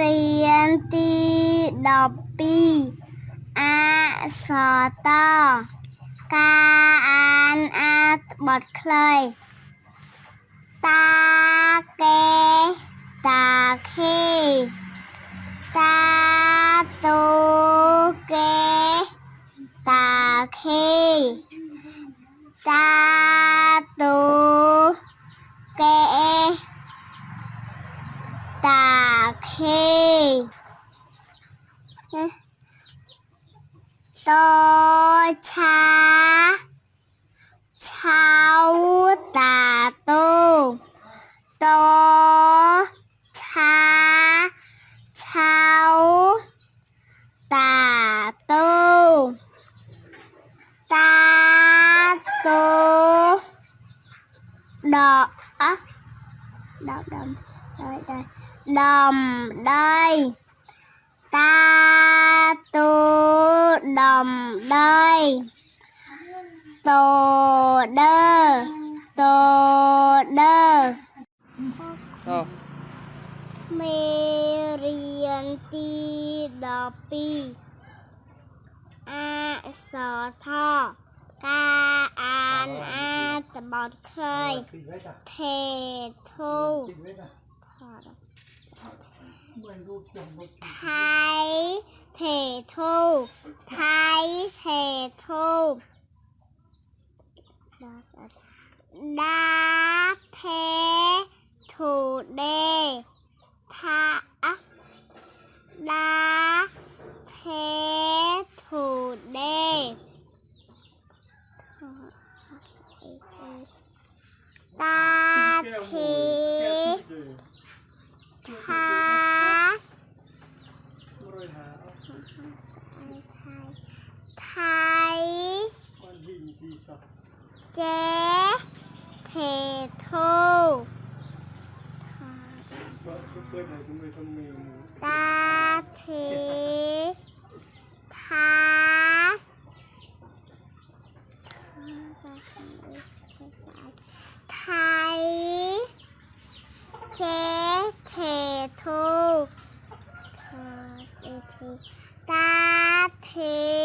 មេរៀនទី12អក្សរតការអានអត្ថបទខ្លីតាកេតាខេតាតូកេតាខេតាតូ tô cha, cháu tà tô tô cha, cháu tà tô ta tô đỏ đỏ đầm đây đây đầm đây. តាតូដំដីតូដឺតូដឺ Sao? មេរៀនទី12អក្សរថការអានអត្ថបទខ្លី Pin hết à? ថេធូ Pin đa thế thủ đề thả đa thế thủ đề. Ta thế tha thay thay chế thể thu ta thế tha. Thay chế thể thu ta thế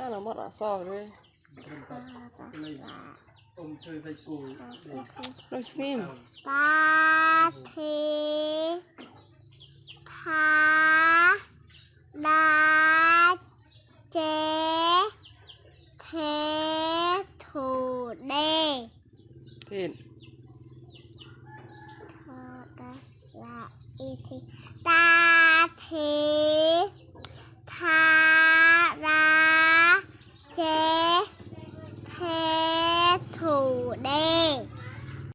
أنا مرة صابرة ليش مين؟ باتي با باتي تي تو دي فين؟ تو دا لا إيتي باتي